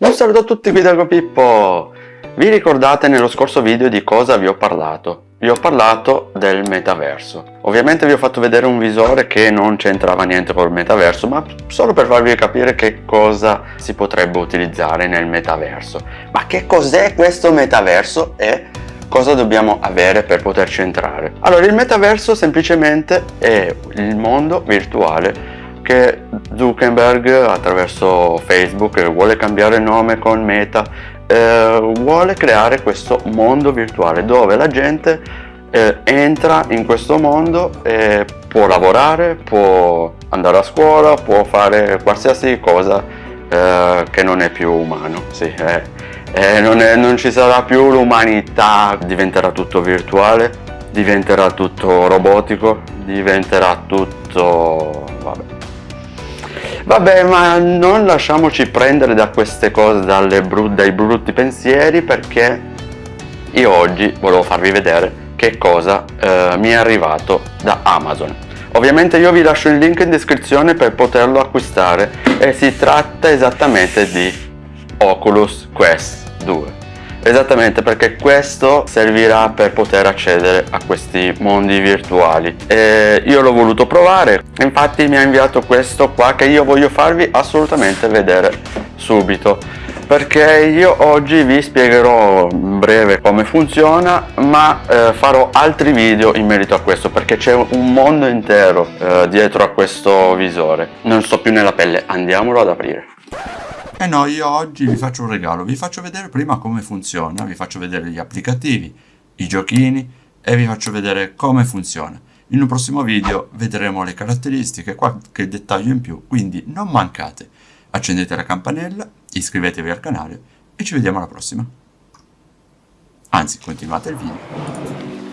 Un saluto a tutti qui da Pippo! Vi ricordate nello scorso video di cosa vi ho parlato? Vi ho parlato del metaverso. Ovviamente vi ho fatto vedere un visore che non c'entrava niente col metaverso, ma solo per farvi capire che cosa si potrebbe utilizzare nel metaverso. Ma che cos'è questo metaverso e cosa dobbiamo avere per poterci entrare? Allora, il metaverso semplicemente è il mondo virtuale che Zuckerberg attraverso Facebook vuole cambiare nome con Meta eh, vuole creare questo mondo virtuale dove la gente eh, entra in questo mondo e può lavorare, può andare a scuola, può fare qualsiasi cosa eh, che non è più umano. Sì, non, è, non ci sarà più l'umanità. Diventerà tutto virtuale diventerà tutto robotico diventerà tutto vabbè Vabbè, ma non lasciamoci prendere da queste cose, bru dai brutti pensieri, perché io oggi volevo farvi vedere che cosa eh, mi è arrivato da Amazon. Ovviamente io vi lascio il link in descrizione per poterlo acquistare e si tratta esattamente di Oculus Quest 2. Esattamente perché questo servirà per poter accedere a questi mondi virtuali. E io l'ho voluto provare infatti mi ha inviato questo qua che io voglio farvi assolutamente vedere subito. Perché io oggi vi spiegherò in breve come funziona ma eh, farò altri video in merito a questo perché c'è un mondo intero eh, dietro a questo visore. Non sto più nella pelle andiamolo ad aprire eh no, io oggi vi faccio un regalo, vi faccio vedere prima come funziona, vi faccio vedere gli applicativi, i giochini e vi faccio vedere come funziona. In un prossimo video vedremo le caratteristiche, qualche dettaglio in più, quindi non mancate. Accendete la campanella, iscrivetevi al canale e ci vediamo alla prossima. Anzi, continuate il video.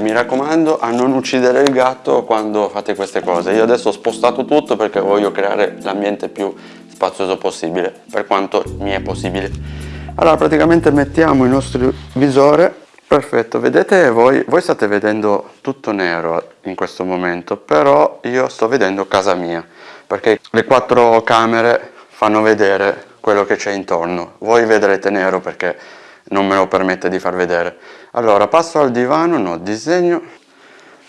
Mi raccomando a non uccidere il gatto quando fate queste cose. Io adesso ho spostato tutto perché voglio creare l'ambiente più spazioso possibile, per quanto mi è possibile. Allora praticamente mettiamo il nostro visore, perfetto, vedete voi, voi state vedendo tutto nero in questo momento, però io sto vedendo casa mia, perché le quattro camere fanno vedere quello che c'è intorno. Voi vedrete nero perché non me lo permette di far vedere. Allora passo al divano no disegno.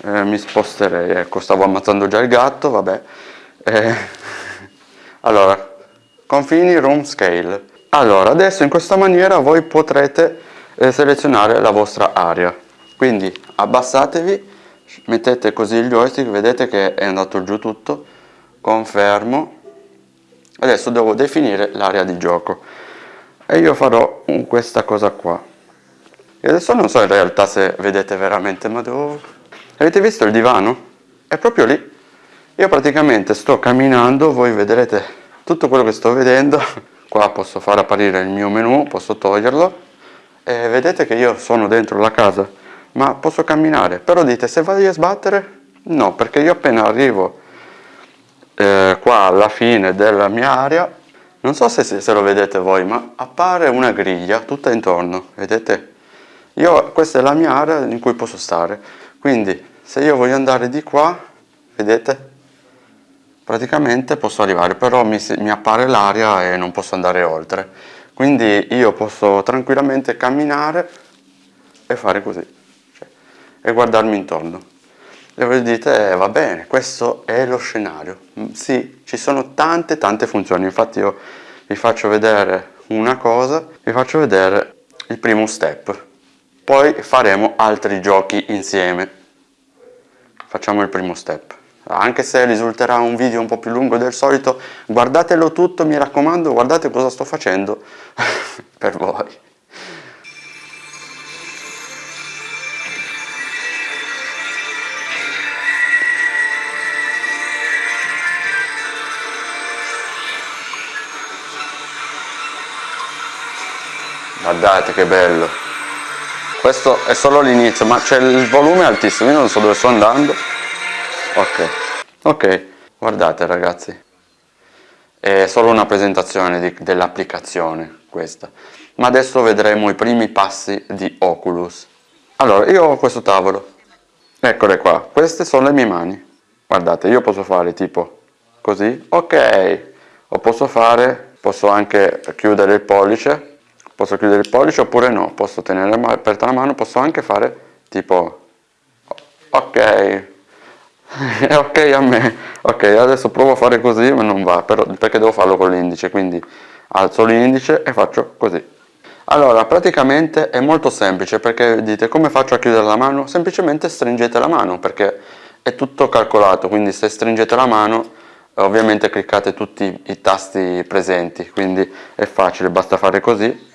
Eh, mi sposterei ecco stavo ammazzando già il gatto vabbè. Eh, allora confini room scale. Allora adesso in questa maniera voi potrete eh, selezionare la vostra area. Quindi abbassatevi mettete così il joystick vedete che è andato giù tutto. Confermo. Adesso devo definire l'area di gioco e io farò questa cosa qua. E adesso non so in realtà se vedete veramente ma devo avete visto il divano? è proprio lì. Io praticamente sto camminando voi vedrete tutto quello che sto vedendo. Qua posso far apparire il mio menu posso toglierlo. E vedete che io sono dentro la casa ma posso camminare. Però dite se vado a sbattere? No perché io appena arrivo eh, qua alla fine della mia area non so se, se lo vedete voi ma appare una griglia tutta intorno vedete? Io questa è la mia area in cui posso stare. Quindi se io voglio andare di qua vedete? Praticamente posso arrivare però mi, mi appare l'aria e non posso andare oltre. Quindi io posso tranquillamente camminare e fare così cioè, e guardarmi intorno e voi dite, eh, va bene, questo è lo scenario. Mm, sì, ci sono tante tante funzioni, infatti io vi faccio vedere una cosa, vi faccio vedere il primo step. Poi faremo altri giochi insieme. Facciamo il primo step. Anche se risulterà un video un po' più lungo del solito, guardatelo tutto, mi raccomando, guardate cosa sto facendo per voi. Guardate che bello. Questo è solo l'inizio ma c'è il volume altissimo io non so dove sto andando. Ok ok guardate ragazzi. È solo una presentazione dell'applicazione questa. Ma adesso vedremo i primi passi di Oculus. Allora io ho questo tavolo. Eccole qua queste sono le mie mani. Guardate io posso fare tipo così. Ok o posso fare posso anche chiudere il pollice posso chiudere il pollice oppure no? Posso tenere aperta la mano posso anche fare tipo ok. Ok a me. Ok adesso provo a fare così ma non va però, perché devo farlo con l'indice quindi alzo l'indice e faccio così. Allora praticamente è molto semplice perché dite come faccio a chiudere la mano? Semplicemente stringete la mano perché è tutto calcolato quindi se stringete la mano ovviamente cliccate tutti i tasti presenti quindi è facile basta fare così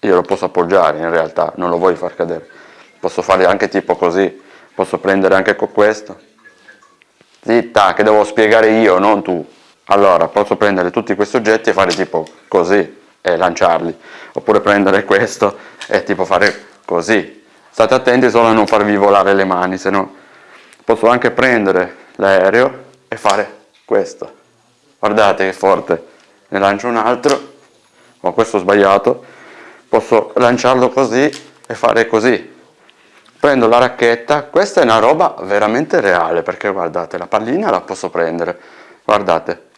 io lo posso appoggiare in realtà non lo voglio far cadere. Posso fare anche tipo così posso prendere anche con questo. Zitta che devo spiegare io non tu. Allora posso prendere tutti questi oggetti e fare tipo così e lanciarli. Oppure prendere questo e tipo fare così. State attenti solo a non farvi volare le mani se no posso anche prendere l'aereo e fare questo. Guardate che forte. Ne lancio un altro. Ho questo sbagliato posso lanciarlo così e fare così. Prendo la racchetta. Questa è una roba veramente reale perché guardate la pallina la posso prendere. Guardate.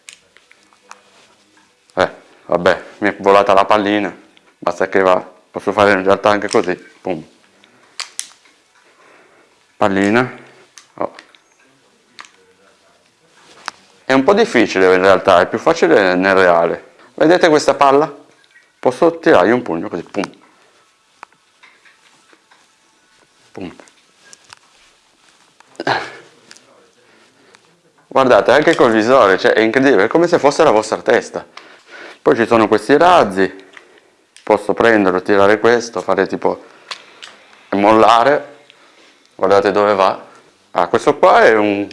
Eh vabbè mi è volata la pallina. Basta che va. Posso fare in realtà anche così. Pum. pallina. Oh. è un po' difficile in realtà. È più facile nel reale. Vedete questa palla posso tirargli un pugno così pum Punto. Guardate, anche col visore, cioè è incredibile, è come se fosse la vostra testa. Poi ci sono questi razzi, posso prenderlo, tirare questo, fare tipo mollare. Guardate dove va. Ah, questo qua è un,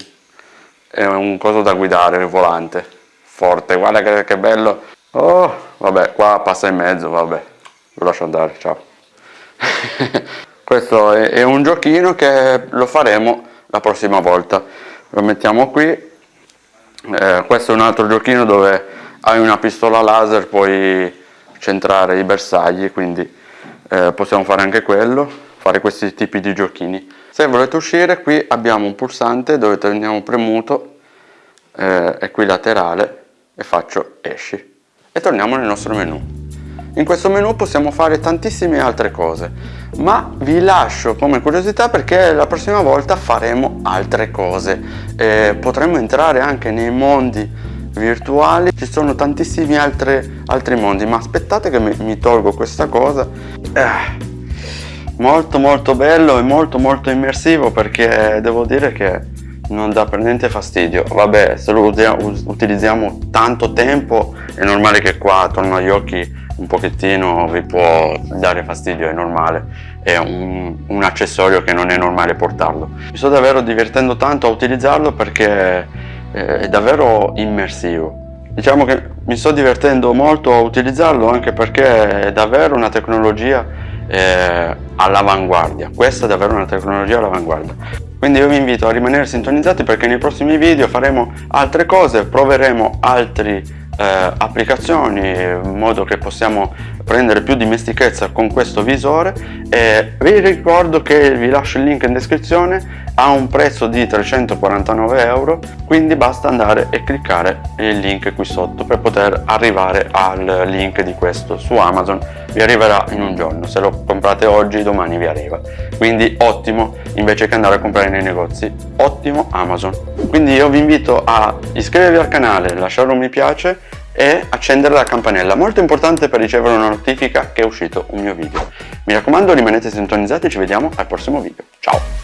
è un coso da guidare, il volante. Forte, guarda che, che bello. Oh, vabbè, qua passa in mezzo, vabbè. Lo lascio andare, ciao. questo è, è, un giochino che lo faremo la prossima volta lo mettiamo qui eh, questo è un altro giochino dove hai una pistola laser puoi centrare i bersagli quindi eh, possiamo fare anche quello fare questi tipi di giochini se volete uscire qui abbiamo un pulsante dove teniamo premuto eh, e qui laterale e faccio esci e torniamo nel nostro menu in questo menu possiamo fare tantissime altre cose, ma vi lascio come curiosità perché la prossima volta faremo altre cose. Eh, potremo entrare anche nei mondi virtuali, ci sono tantissimi altri, altri mondi, ma aspettate che mi, mi tolgo questa cosa. Eh, molto molto bello e molto molto immersivo perché devo dire che non dà per niente fastidio vabbè se lo utilizziamo tanto tempo è normale che qua attorno agli occhi un pochettino vi può dare fastidio, è normale, è un, un, accessorio che non è normale portarlo. Mi sto davvero divertendo tanto a utilizzarlo perché è davvero immersivo. Diciamo che mi sto divertendo molto a utilizzarlo anche perché è davvero una tecnologia eh, all'avanguardia. Questa è davvero una tecnologia all'avanguardia. Quindi io vi invito a rimanere sintonizzati perché nei prossimi video faremo altre cose, proveremo altri eh, applicazioni in modo che possiamo prendere più dimestichezza con questo visore. E vi ricordo che vi lascio il link in descrizione ha un prezzo di 349 euro quindi basta andare e cliccare il link qui sotto per poter arrivare al link di questo su Amazon vi arriverà in un giorno se lo comprate oggi domani vi arriva quindi ottimo invece che andare a comprare nei negozi ottimo Amazon quindi io vi invito a iscrivervi al canale lasciare un mi piace e accendere la campanella, molto importante per ricevere una notifica che è uscito un mio video. Mi raccomando rimanete sintonizzati ci vediamo al prossimo video. Ciao!